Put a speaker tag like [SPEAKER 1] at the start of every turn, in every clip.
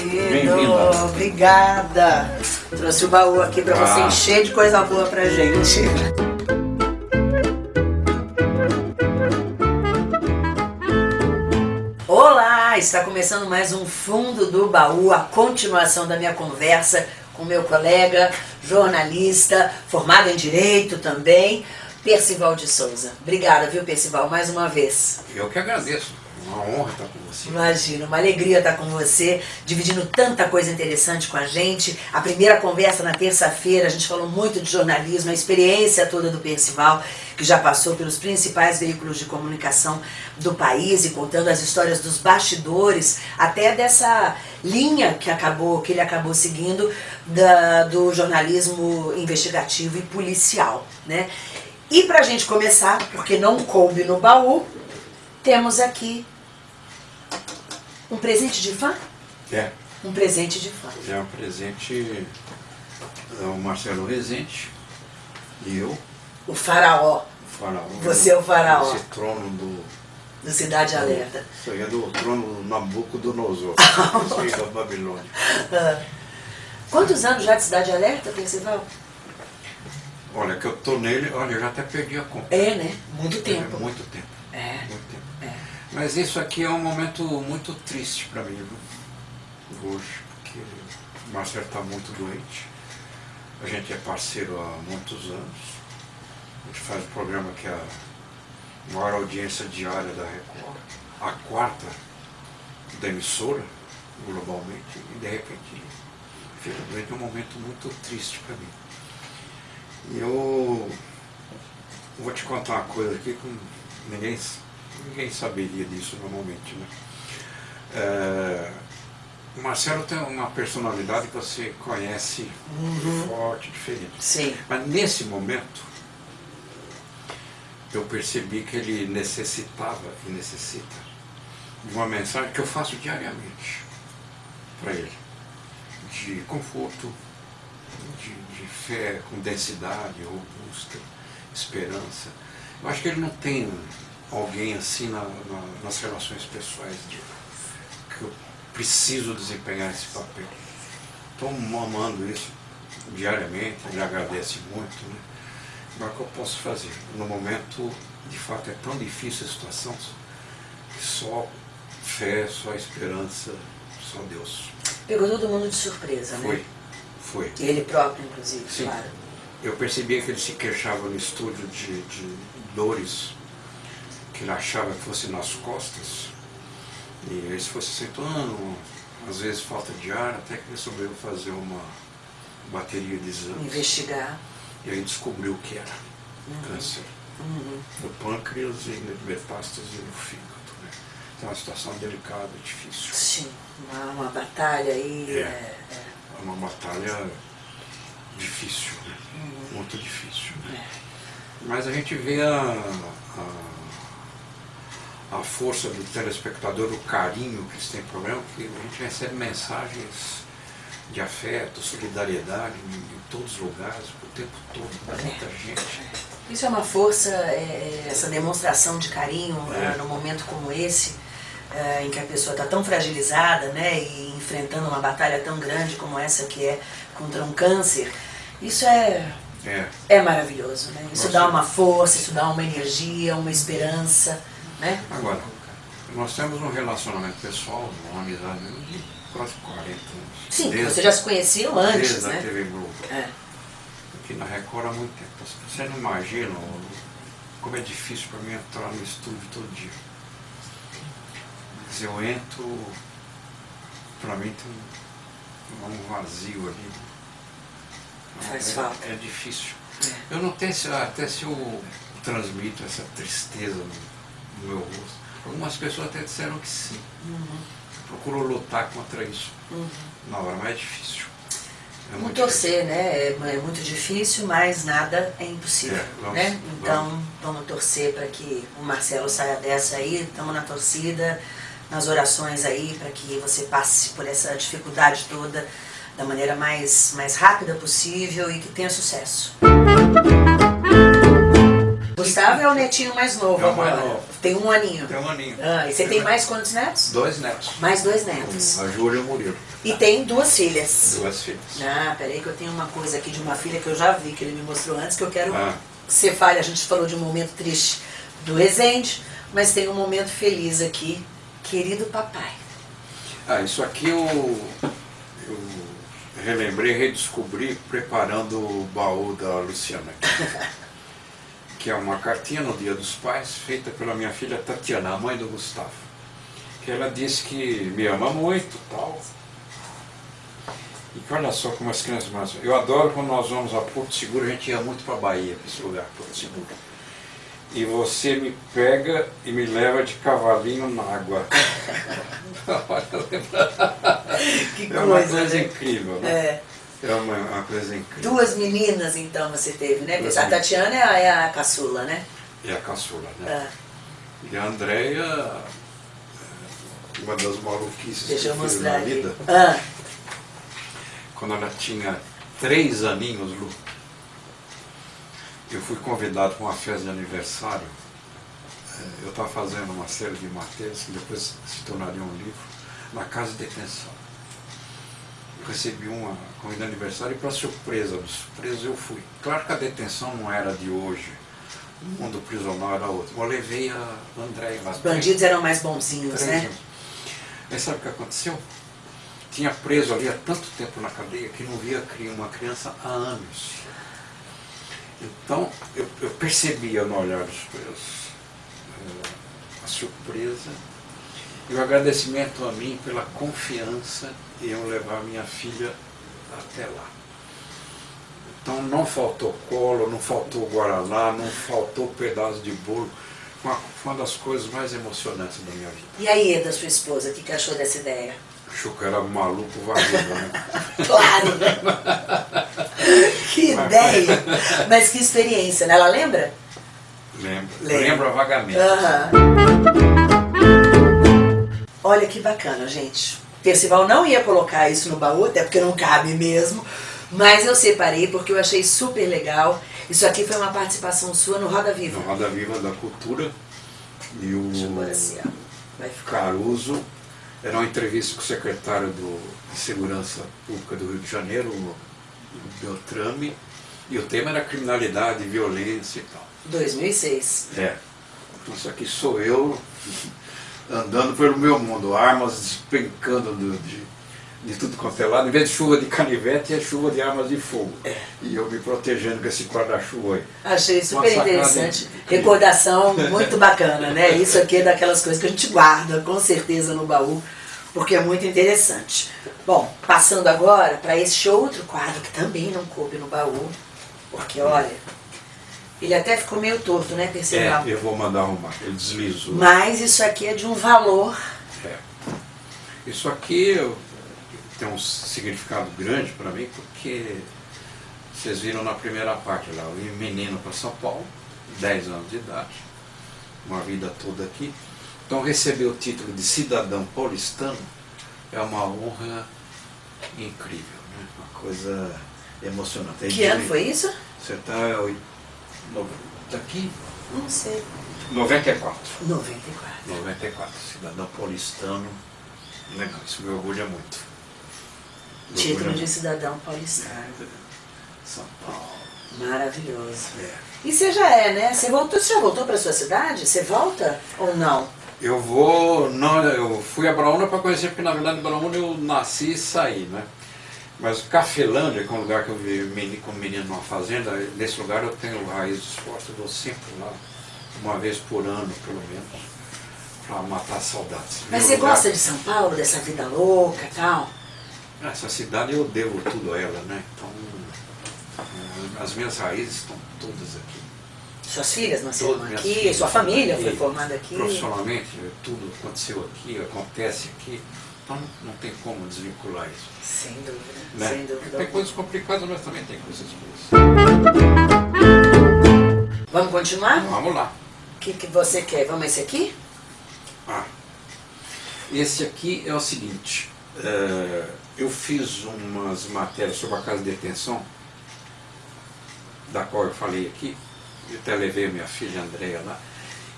[SPEAKER 1] querido. Obrigada. Trouxe o baú aqui você
[SPEAKER 2] Ah.
[SPEAKER 1] encher de coisa boa pra gente. Olá, está começando mais um Fundo do Baú, a continuação da minha conversa com meu colega, jornalista, formado em Direito também, Percival de Souza. Obrigada, viu, Percival, mais uma vez.
[SPEAKER 2] Eu que agradeço. Uma honra estar com você.
[SPEAKER 1] Imagina, uma alegria estar com você, dividindo tanta coisa interessante com a gente. A primeira conversa na terça-feira, a gente falou muito de jornalismo, a experiência toda do Percival, que já passou pelos principais veículos de comunicação do país e contando as histórias dos bastidores, até dessa linha que acabou, que ele acabou seguindo da, do jornalismo investigativo e policial, né? E pra gente começar, porque não coube no baú, temos aqui um presente de fã?
[SPEAKER 2] É,
[SPEAKER 1] Um presente de fã.
[SPEAKER 2] é um presente ao Marcelo Rezende e eu,
[SPEAKER 1] O faraó
[SPEAKER 2] o faraó.
[SPEAKER 1] Você é o faraó.
[SPEAKER 2] Esse trono do...
[SPEAKER 1] do Cidade Alerta.
[SPEAKER 2] Isso aí é do trono do Nabucodonosor, rei da Babilônia.
[SPEAKER 1] Ah. Quantos anos já de Cidade Alerta, Percival?
[SPEAKER 2] Olha, que eu tô nele, olha, eu já até perdi a conta.
[SPEAKER 1] É, né? Muito tempo.
[SPEAKER 2] É muito tempo.
[SPEAKER 1] É.
[SPEAKER 2] Muito tempo.
[SPEAKER 1] É.
[SPEAKER 2] Mas isso aqui é um momento muito triste para mim, viu? Hoje, porque o Marcelo está muito doente. A gente é parceiro há muitos anos. A gente faz um programa que é a maior audiência diária da Record, a quarta da emissora, globalmente, e de repente fica doente é um momento muito triste para mim. E eu vou te contar uma coisa aqui que ninguém, ninguém saberia disso normalmente. Né? É, o Marcelo tem uma personalidade que você conhece forte, diferente.
[SPEAKER 1] Sim.
[SPEAKER 2] Mas nesse momento, eu percebi que ele necessitava e necessita de uma mensagem que eu faço diariamente para ele. De conforto, de, de fé com densidade robusta, esperança. Eu acho que ele não tem alguém assim na- na- nas relações pessoais de, que eu preciso desempenhar esse papel. Estou amando isso diariamente, ele agradece muito. Né? Mas o que eu posso fazer? No momento, de fato, é tão difícil a situação que só fé, só esperança, só Deus.
[SPEAKER 1] Pegou todo mundo de surpresa,
[SPEAKER 2] Foi,
[SPEAKER 1] né?
[SPEAKER 2] foi.
[SPEAKER 1] Ele próprio, inclusive,
[SPEAKER 2] Sim.
[SPEAKER 1] claro.
[SPEAKER 2] Eu percebia que ele se queixava no estúdio de, de dores que ele achava que fosse nas costas. E ele se fosse acentuando, às vezes falta de ar, até que resolveu fazer uma bateria de exames.
[SPEAKER 1] Investigar.
[SPEAKER 2] E aí descobriu que era câncer
[SPEAKER 1] Uhum.
[SPEAKER 2] no pâncreas e metástase no fígado. Né? Então é uma situação delicada, difícil.
[SPEAKER 1] Sim. Uma, uma batalha aí.
[SPEAKER 2] É.
[SPEAKER 1] é, é,
[SPEAKER 2] uma batalha difícil, né? muito difícil. Né?
[SPEAKER 1] é.
[SPEAKER 2] Mas a gente vê a, a, a força do telespectador, o carinho que eles têm problema, que a gente recebe mensagens de afeto, solidariedade em, todos os lugares, o tempo todo, muita gente.
[SPEAKER 1] Isso é uma força, é, é, essa demonstração de carinho
[SPEAKER 2] É.
[SPEAKER 1] é, num momento como esse, é, em que a pessoa está tão fragilizada, né, e enfrentando uma batalha tão grande como essa que é contra um câncer. Isso é,
[SPEAKER 2] É,
[SPEAKER 1] é maravilhoso, né? Isso
[SPEAKER 2] Nossa.
[SPEAKER 1] dá uma força, isso dá uma energia, uma esperança, né?
[SPEAKER 2] agora, nós temos um relacionamento pessoal, uma amizade de quase 40 anos.
[SPEAKER 1] Sim,
[SPEAKER 2] Desde-
[SPEAKER 1] vocês já se conheciam antes,
[SPEAKER 2] desde a
[SPEAKER 1] né?
[SPEAKER 2] TV Globo.
[SPEAKER 1] É.
[SPEAKER 2] aqui na Record há muito tempo. Você não imagina como é difícil para mim entrar no estúdio todo dia. Se eu entro, para mim tem um, vazio ali.
[SPEAKER 1] Faz
[SPEAKER 2] é,
[SPEAKER 1] falta.
[SPEAKER 2] É difícil.
[SPEAKER 1] É.
[SPEAKER 2] Eu não tenho até se eu transmito essa tristeza no, no meu rosto. Algumas pessoas até disseram que sim.
[SPEAKER 1] Uhum,
[SPEAKER 2] Procuro lutar contra isso
[SPEAKER 1] uhum.
[SPEAKER 2] na hora, mas é difícil. É
[SPEAKER 1] Vamos
[SPEAKER 2] muito
[SPEAKER 1] torcer, né? É, é muito difícil, mas nada é impossível,
[SPEAKER 2] É, vamos-
[SPEAKER 1] né? Então, vamos torcer para que o Marcelo saia dessa aí, estamos na torcida, nas orações aí, para que você passe por essa dificuldade toda da maneira mais, mais rápida possível e que tenha sucesso. Gustavo é o netinho mais novo
[SPEAKER 2] É o
[SPEAKER 1] agora.
[SPEAKER 2] mais novo.
[SPEAKER 1] Tem um aninho.
[SPEAKER 2] Tem um aninho.
[SPEAKER 1] Ah, e você tem mais quantos netos?
[SPEAKER 2] Dois netos.
[SPEAKER 1] Mais dois netos.
[SPEAKER 2] A Júlia e o Murilo.
[SPEAKER 1] E tem duas filhas.
[SPEAKER 2] Duas filhas.
[SPEAKER 1] Ah, peraí que eu tenho uma coisa aqui de uma filha que eu já vi, que ele me mostrou antes, que eu quero
[SPEAKER 2] Ah.
[SPEAKER 1] que você fale. A gente falou de um momento triste do Resende, mas tem um momento feliz aqui. Querido papai.
[SPEAKER 2] Ah, isso aqui eu, eu relembrei, redescobri preparando o baú da Luciana. que é uma cartinha no Dia dos Pais, feita pela minha filha Tatiana, a mãe do Gustavo. Que ela disse que me ama muito tal. E que olha só como as crianças mais. Eu adoro quando nós vamos a Porto Seguro, a gente ia muito para Bahia, para esse lugar, Porto Seguro. E você me pega e me leva de cavalinho na água.
[SPEAKER 1] Que
[SPEAKER 2] É uma
[SPEAKER 1] coisa,
[SPEAKER 2] coisa
[SPEAKER 1] né?
[SPEAKER 2] incrível, né?
[SPEAKER 1] É.
[SPEAKER 2] É uma, uma coisa incrível.
[SPEAKER 1] Duas meninas, então, você teve, né?
[SPEAKER 2] Duas
[SPEAKER 1] A. Tatiana é a, é a caçula, né?
[SPEAKER 2] E a caçula, né?
[SPEAKER 1] Ah,
[SPEAKER 2] E a Andréia, é, uma das maluquices
[SPEAKER 1] deixa
[SPEAKER 2] que eu
[SPEAKER 1] mostrar
[SPEAKER 2] na
[SPEAKER 1] aqui.
[SPEAKER 2] vida,
[SPEAKER 1] Ah,
[SPEAKER 2] quando ela tinha três aninhos, Lu, eu fui convidado para uma festa de aniversário. É, Eu estava fazendo uma série de matérias que depois se tornaria um livro, na casa de detenção. Recebi uma convite de aniversário e para surpresa presos eu fui. Claro que a detenção não era de hoje, o mundo prisional era outro. Eu levei a Andréia lá.
[SPEAKER 1] os bandidos eram mais bonzinhos, né?
[SPEAKER 2] anos. Aí sabe o que aconteceu? Tinha preso ali há tanto tempo na cadeia que não via uma criança há anos. Então eu, eu percebia no olhar dos presos eh, a surpresa e o agradecimento a mim pela confiança em eu levar minha filha até lá. Então não faltou colo, não faltou guaraná, não faltou pedaço de bolo. Foi uma, uma das coisas mais emocionantes da minha vida.
[SPEAKER 1] E aí, da sua esposa, o que, que achou dessa ideia?
[SPEAKER 2] Achou que era maluco vagabundo, né?
[SPEAKER 1] Claro! que ideia! Mas que experiência, né? Ela lembra?
[SPEAKER 2] Lembra.
[SPEAKER 1] Lembra.
[SPEAKER 2] Lembra vagamente.
[SPEAKER 1] Aham. Olha que bacana, gente. Percival não ia colocar isso no baú, até porque não cabe mesmo. Mas eu separei porque eu achei super legal. Isso aqui foi uma participação sua no Roda Viva.
[SPEAKER 2] No Roda Viva da Cultura. E o. Caruso era uma entrevista com o secretário do, de Segurança Pública do Rio de Janeiro, o Beltrame, e o tema era criminalidade, violência e tal.
[SPEAKER 1] 2006.
[SPEAKER 2] É. Então, Isso aqui sou eu andando pelo meu mundo, armas despencando do- de, de tudo quanto é lado. Em vez de chuva de canivete, é chuva de armas de fogo. E eu me protegendo com esse guarda-chuva aí.
[SPEAKER 1] Achei super interessante.
[SPEAKER 2] incrível.
[SPEAKER 1] Recordação muito bacana, né? Isso aqui é daquelas coisas que a gente guarda com certeza no baú, porque é muito interessante. Bom, passando agora para este outro quadro que também não coube no baú, porque olha, ele até ficou meio torto, né, Percival?
[SPEAKER 2] É, eu vou mandar arrumar. Ele deslizou.
[SPEAKER 1] Mas isso aqui é de um valor.
[SPEAKER 2] É. Isso aqui tem um significado grande para mim, porque vocês viram na primeira parte lá, eu vim menino para São Paulo, 10 anos de idade, uma vida toda aqui. Então receber o título de cidadão paulistano é uma honra incrível, né? uma coisa emocionante.
[SPEAKER 1] Que ano foi isso?
[SPEAKER 2] Você está tá aqui?
[SPEAKER 1] Não sei.
[SPEAKER 2] 94.
[SPEAKER 1] 94.
[SPEAKER 2] 94, cidadão paulistano. Legal, isso me orgulha muito. Me
[SPEAKER 1] Título
[SPEAKER 2] orgulha
[SPEAKER 1] de
[SPEAKER 2] muito.
[SPEAKER 1] cidadão paulistano.
[SPEAKER 2] São Paulo.
[SPEAKER 1] Maravilhoso.
[SPEAKER 2] É.
[SPEAKER 1] E você já é, né? Você voltou, você já voltou para sua cidade? Você volta ou não?
[SPEAKER 2] Eu vou. Não, eu fui a Braúna para conhecer, porque na verdade Braúna eu nasci e saí, né? Mas Cafelândia, que é um lugar que eu vi meni- como menino numa fazenda, nesse lugar eu tenho raízes fortes, eu vou sempre lá, uma vez por ano, pelo menos, para matar saudades.
[SPEAKER 1] Mas
[SPEAKER 2] Meu
[SPEAKER 1] você
[SPEAKER 2] lugar-
[SPEAKER 1] gosta de São Paulo, dessa vida louca e tal?
[SPEAKER 2] Essa cidade eu devo tudo a ela, né? Então, eh, as minhas raízes estão todas aqui.
[SPEAKER 1] Suas filhas nasceram
[SPEAKER 2] Todas
[SPEAKER 1] aqui,
[SPEAKER 2] filhas
[SPEAKER 1] sua família foi
[SPEAKER 2] aqui.
[SPEAKER 1] formada aqui.
[SPEAKER 2] Profissionalmente, tudo aconteceu aqui, acontece aqui. Então não tem como desvincular isso.
[SPEAKER 1] Sem dúvida,
[SPEAKER 2] Né?
[SPEAKER 1] sem dúvida.
[SPEAKER 2] Tem coisas complicadas, mas também tem coisas boas.
[SPEAKER 1] Vamos continuar?
[SPEAKER 2] Vamos lá.
[SPEAKER 1] O que, que você quer? Vamos esse aqui?
[SPEAKER 2] Ah, esse aqui é o seguinte. eh, eu fiz umas matérias sobre a casa de detenção, da qual eu falei aqui, Eu até levei a minha filha Andréia lá.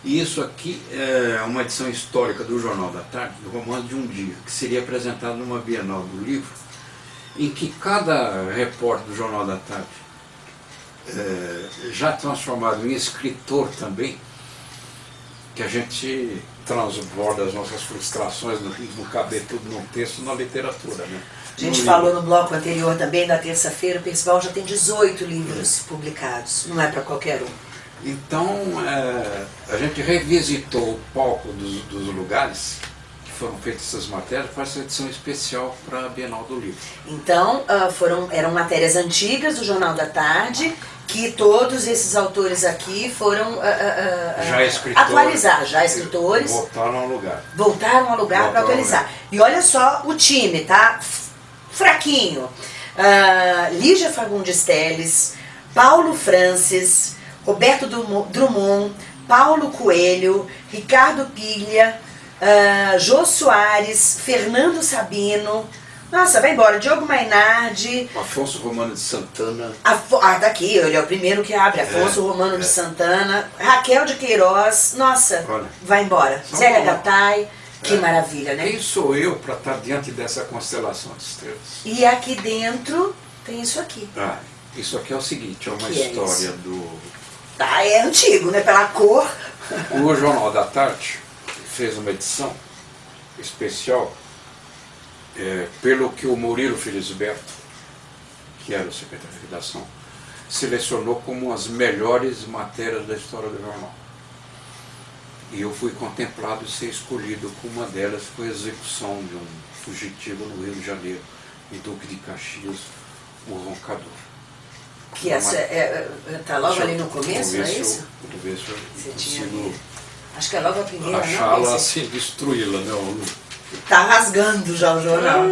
[SPEAKER 2] E isso aqui é uma edição histórica do Jornal da Tarde, do Romance de um Dia, que seria apresentado numa Bienal do Livro, em que cada repórter do Jornal da Tarde, é, já transformado em escritor também, que a gente transborda as nossas frustrações, não, não caber tudo num texto, na literatura. Né?
[SPEAKER 1] A gente no falou livro. no bloco anterior também, da terça-feira, o Percival já tem 18 livros é. publicados, não é para qualquer um.
[SPEAKER 2] Então, é, a gente revisitou o palco dos, dos, lugares que foram feitas essas matérias para essa edição especial para a Bienal do Livro.
[SPEAKER 1] Então, uh, foram, eram matérias antigas do Jornal da Tarde, que todos esses autores aqui foram uh, uh,
[SPEAKER 2] já escritores,
[SPEAKER 1] atualizar, já escritores.
[SPEAKER 2] Voltaram ao lugar.
[SPEAKER 1] Voltaram ao lugar para atualizar. E olha só o time, tá? Fraquinho. Lígia Fagundes Teles, Paulo Francis, Roberto Drummond, Paulo Coelho, Ricardo Pilha, uh, Jô Soares, Fernando Sabino, nossa, vai embora. Diogo Mainardi.
[SPEAKER 2] Afonso Romano de Santana.
[SPEAKER 1] Afo ah, tá aqui, ele é o primeiro que abre. Afonso é, Romano é. de Santana. Raquel de Queiroz. Nossa, Olha. vai embora. Zélia Gattai. Que é. maravilha, né?
[SPEAKER 2] Quem sou eu para estar diante dessa constelação de estrelas?
[SPEAKER 1] E aqui dentro tem isso aqui.
[SPEAKER 2] Ah, isso aqui é o seguinte, é uma que é história é do
[SPEAKER 1] ah, é antigo, né? Pela cor.
[SPEAKER 2] O Jornal da Tarde fez uma edição especial é, pelo que o Murilo Felisberto, que era o secretário de redação, selecionou como as melhores matérias da história do jornal. E eu fui contemplado e ser escolhido como uma delas foi a execução de um fugitivo no Rio de Janeiro, em Duque de Caxias, o Roncador.
[SPEAKER 1] Que essa é, é, tá logo ali no começo, não é isso?
[SPEAKER 2] Ver se eu consigo
[SPEAKER 1] Acho que é logo a primeira,
[SPEAKER 2] Achá-la assim, destruí-la, né?
[SPEAKER 1] Tá rasgando já o jornal.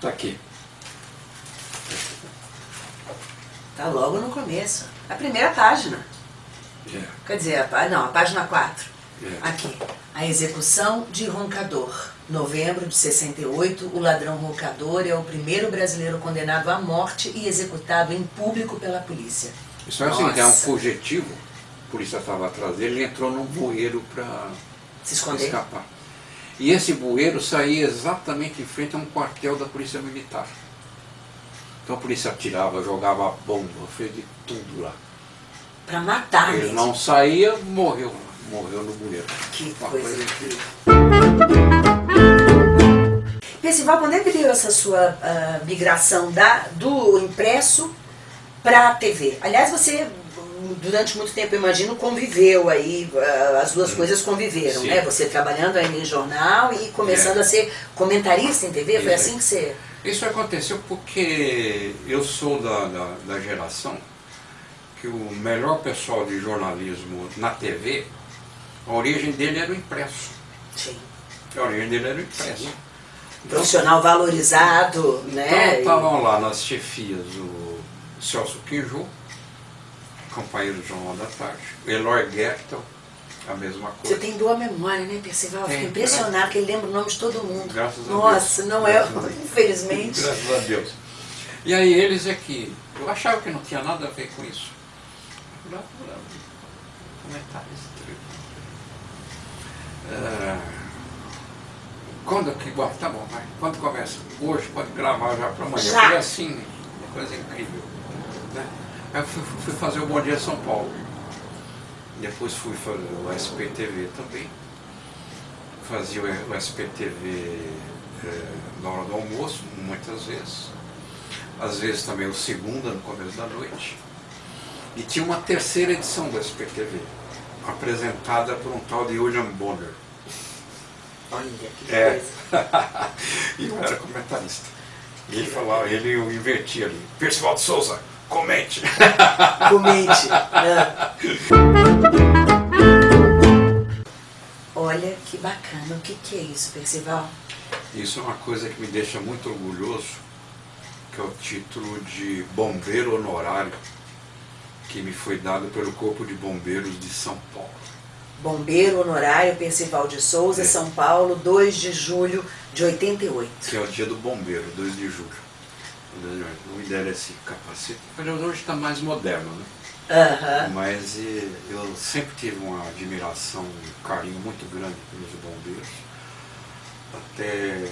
[SPEAKER 2] tá aqui.
[SPEAKER 1] Tá logo no começo. A primeira página.
[SPEAKER 2] É.
[SPEAKER 1] Quer dizer, a, não, a página 4. É. Aqui. A execução de Roncador. Novembro de 68, o ladrão roncador é o primeiro brasileiro condenado à morte e executado em público pela polícia.
[SPEAKER 2] Isso é assim, é um fugitivo, a polícia estava atrás dele, ele entrou num bueiro para
[SPEAKER 1] se esconder.
[SPEAKER 2] escapar. E esse bueiro saía exatamente em frente a um quartel da polícia militar. Então a polícia atirava, jogava bomba, fez de tudo lá.
[SPEAKER 1] Para matar
[SPEAKER 2] Ele mesmo. não saía, morreu, morreu no bueiro.
[SPEAKER 1] Que Uma coisa, coisa incrível. Percival, quando é que deu essa sua uh, migração da, do impresso para a TV? Aliás, você durante muito tempo, imagino, conviveu aí, uh, as duas Sim. coisas conviveram, Sim. né? Você trabalhando aí em jornal e começando é. a ser comentarista em TV, foi assim que você...
[SPEAKER 2] Isso aconteceu porque eu sou da, da, da geração que o melhor pessoal de jornalismo na TV, a origem dele era o impresso.
[SPEAKER 1] Sim.
[SPEAKER 2] A origem dele era o impresso. Sim
[SPEAKER 1] profissional valorizado, né?
[SPEAKER 2] Então estavam lá nas chefias o Celso Quinju, companheiro do Jornal da Tarde, Eloy Gertel, a mesma coisa.
[SPEAKER 1] Você tem boa memória, né, Percival? Fico impressionado que ele lembra o nome de todo mundo.
[SPEAKER 2] Graças a
[SPEAKER 1] Nossa,
[SPEAKER 2] Deus.
[SPEAKER 1] não é, infelizmente.
[SPEAKER 2] Graças a Deus. E aí eles é que, eu achava que não tinha nada a ver com isso. Esse trecho. Quando que bom, tá bom, vai. Quando começa? Hoje, pode gravar já para amanhã. Já. Foi assim, uma coisa incrível. Né? Aí eu fui, fui, fazer o Bom Dia São Paulo. Depois fui fazer o SPTV também. Fazia o SPTV é, na hora do almoço, muitas vezes. Às vezes também o segunda, no começo da noite. E tinha uma terceira edição do SPTV, apresentada por um tal de William Bonner
[SPEAKER 1] Olha que é. coisa.
[SPEAKER 2] e eu era comentarista. E ele falava, ele eu invertia ali. Percival de Souza, comente.
[SPEAKER 1] comente. É. Olha que bacana. O que, que é isso, Percival?
[SPEAKER 2] Isso é uma coisa que me deixa muito orgulhoso, que é o título de bombeiro honorário, que me foi dado pelo Corpo de Bombeiros de São Paulo.
[SPEAKER 1] Bombeiro Honorário Percival de Souza, é. São Paulo, 2 de julho de 88.
[SPEAKER 2] Que é o dia do bombeiro, 2 de julho. não me deram esse capacete. Mas hoje está mais moderno, né? Mas eh, eu sempre tive uma admiração, um carinho muito grande pelos bombeiros. Até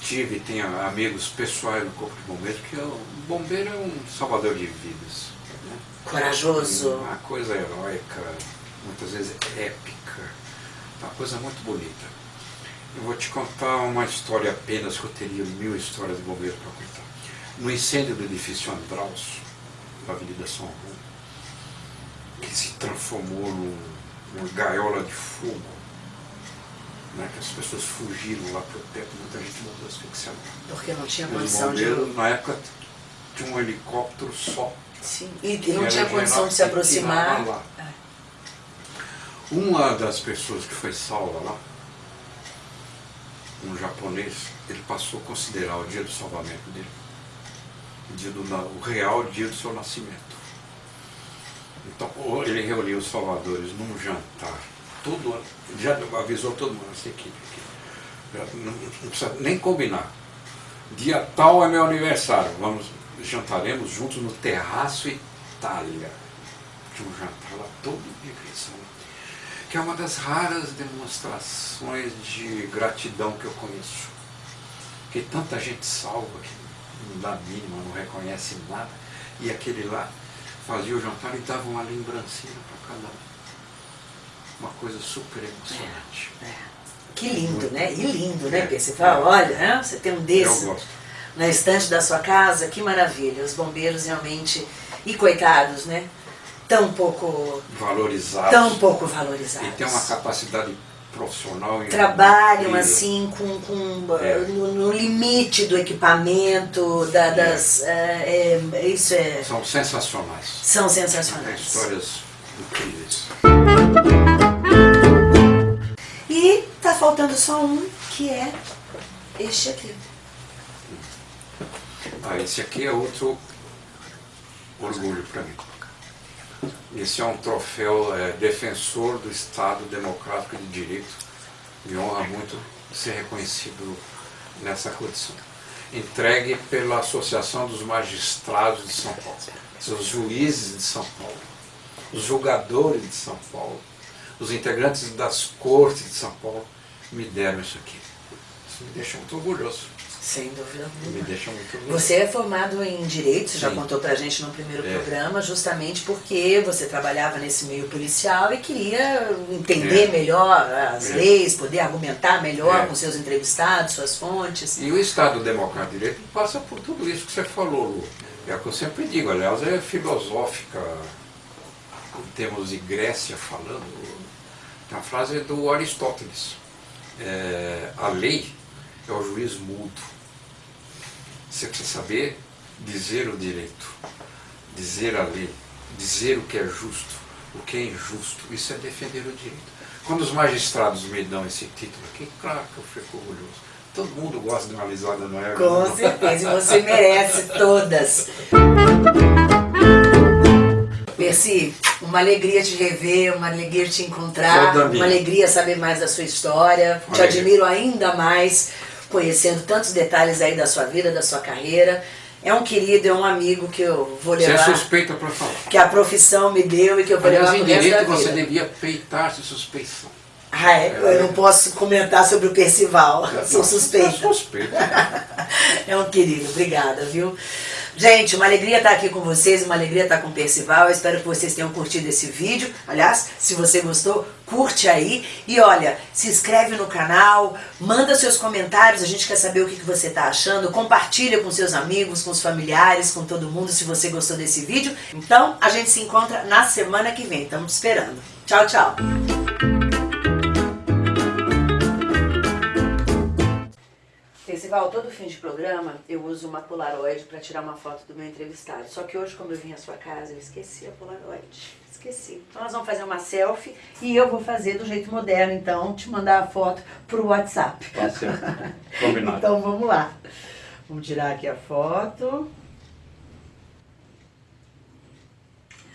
[SPEAKER 2] tive, tenho amigos pessoais no Corpo de Bombeiros, que o bombeiro é um salvador de vidas. né?
[SPEAKER 1] Corajoso.
[SPEAKER 2] Uma coisa heróica, muitas vezes épica, uma coisa muito bonita. Eu vou te contar uma história apenas, que eu teria mil histórias de bombeiros para contar. No incêndio do edifício Andraus, na Avenida São João, que se transformou num- numa gaiola de fogo, né, que as pessoas fugiram lá para o teto, muita gente morreu asfixiada.
[SPEAKER 1] Porque não tinha condição de.
[SPEAKER 2] na época, tinha um helicóptero só.
[SPEAKER 1] Sim. E, não tinha condição de se aproximar.
[SPEAKER 2] lá. Uma das pessoas que foi salva lá, um japonês, ele passou a considerar o dia do salvamento dele, o, dia do, o real dia do seu nascimento. Então, ele reuniu os salvadores num jantar, todo ano, já avisou todo mundo, essa equipe aqui. Não, não precisa nem combinar. Dia tal é meu aniversário, vamos, jantaremos juntos no Terraço Itália. Tinha um jantar lá todo dia que que é uma das raras demonstrações de gratidão que eu conheço. Que tanta gente salva que não dá mínima, não reconhece nada, e aquele lá fazia o jantar e dava uma lembrancinha para cada um. Uma coisa super emocionante.
[SPEAKER 1] É. Que lindo,
[SPEAKER 2] Muito.
[SPEAKER 1] né? E lindo, né,
[SPEAKER 2] É.
[SPEAKER 1] Percival? Olha, né? você tem um desse na estante da sua casa, que maravilha. Os bombeiros realmente. E coitados, né? Tão pouco.
[SPEAKER 2] Valorizados.
[SPEAKER 1] Tão pouco valorizados.
[SPEAKER 2] E tem uma capacidade profissional.
[SPEAKER 1] Trabalham assim com, com
[SPEAKER 2] É.
[SPEAKER 1] no, no limite do equipamento, da- das. é, é, isso é.
[SPEAKER 2] São sensacionais.
[SPEAKER 1] São
[SPEAKER 2] Tem
[SPEAKER 1] sensacionais.
[SPEAKER 2] histórias incríveis.
[SPEAKER 1] E tá faltando só um, que é este aqui.
[SPEAKER 2] Ah, esse aqui é outro orgulho para mim. Esse é um troféu é, defensor do Estado Democrático de Direito. Me honra muito ser reconhecido nessa condição. Entregue pela Associação dos Magistrados de São Paulo, os juízes de São Paulo, os julgadores de São Paulo, os integrantes das cortes de São Paulo me deram isso aqui. Isso me deixa muito orgulhoso.
[SPEAKER 1] Sem dúvida
[SPEAKER 2] Me
[SPEAKER 1] alguma.
[SPEAKER 2] deixa muito orgulhoso.
[SPEAKER 1] Você é formado em Direito, você já
[SPEAKER 2] Sim.
[SPEAKER 1] contou pra gente no primeiro
[SPEAKER 2] É.
[SPEAKER 1] programa, justamente porque você trabalhava nesse meio policial e queria entender
[SPEAKER 2] É.
[SPEAKER 1] melhor as
[SPEAKER 2] É.
[SPEAKER 1] leis, poder argumentar melhor
[SPEAKER 2] É.
[SPEAKER 1] com seus entrevistados, suas fontes.
[SPEAKER 2] E o Estado Democrático de Direito passa por tudo isso que você falou, Lu. É o que eu sempre digo, aliás, é filosófica, em termos de Grécia falando. Uma frase do Aristóteles. É, a lei é o juiz mudo. Você precisa saber dizer o direito, dizer a lei, dizer o que é justo, o que é injusto. Isso é defender o direito. Quando os magistrados me dão esse título aqui, claro que eu fico orgulhoso. Todo mundo gosta de uma risada, não é?
[SPEAKER 1] Com certeza, e você merece todas. Percy, uma alegria te rever, uma alegria te encontrar, uma alegria saber mais da sua história. Te
[SPEAKER 2] Alegria.
[SPEAKER 1] admiro ainda mais, conhecendo tantos detalhes aí da sua vida, da sua carreira. É um querido, é um amigo que eu vou
[SPEAKER 2] Você é
[SPEAKER 1] levar,
[SPEAKER 2] suspeita para falar.
[SPEAKER 1] que a profissão me deu e que eu vou
[SPEAKER 2] Aliás,
[SPEAKER 1] levar pro resto da
[SPEAKER 2] direito você
[SPEAKER 1] vida.
[SPEAKER 2] devia peitar-se suspeição.
[SPEAKER 1] Ah, é? eu não posso comentar sobre o Percival, sou
[SPEAKER 2] Não,
[SPEAKER 1] suspeita.
[SPEAKER 2] é suspeita.
[SPEAKER 1] É um querido, obrigada, viu? Gente, uma alegria estar aqui com vocês, uma alegria estar com o Percival. Eu espero que vocês tenham curtido esse vídeo. Aliás, se você gostou, curte aí. E olha, se inscreve no canal, manda seus comentários, a gente quer saber o que você está achando. Compartilha com seus amigos, com os familiares, com todo mundo, se você gostou desse vídeo. Então, a gente se encontra na semana que vem. Estamos esperando. Tchau, tchau. Percival, todo fim de programa eu uso uma Polaroid para tirar uma foto do meu entrevistado. Só que hoje, como eu vim à sua casa, eu esqueci a Polaroid. Esqueci. Então nós vamos fazer uma selfie e eu vou fazer do jeito moderno, então, te mandar a foto pro WhatsApp.
[SPEAKER 2] Tá certo. Combinado.
[SPEAKER 1] Então vamos lá. Vamos tirar aqui a foto.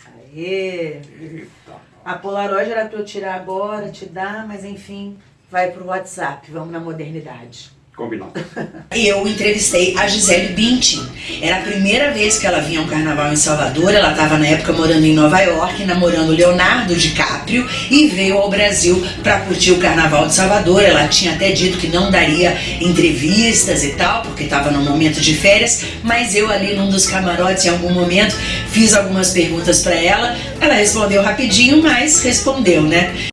[SPEAKER 1] Aê!
[SPEAKER 2] Eita.
[SPEAKER 1] A Polaroid era para eu tirar agora, te dar, mas enfim, vai pro WhatsApp. Vamos na modernidade.
[SPEAKER 2] Combinado.
[SPEAKER 1] Eu entrevistei a Gisele Bündchen. Era a primeira vez que ela vinha a um carnaval em Salvador. Ela estava na época morando em Nova York, namorando Leonardo DiCaprio e veio ao Brasil para curtir o carnaval de Salvador. Ela tinha até dito que não daria entrevistas e tal, porque estava no momento de férias, mas eu ali num dos camarotes em algum momento fiz algumas perguntas para ela. Ela respondeu rapidinho, mas respondeu, né?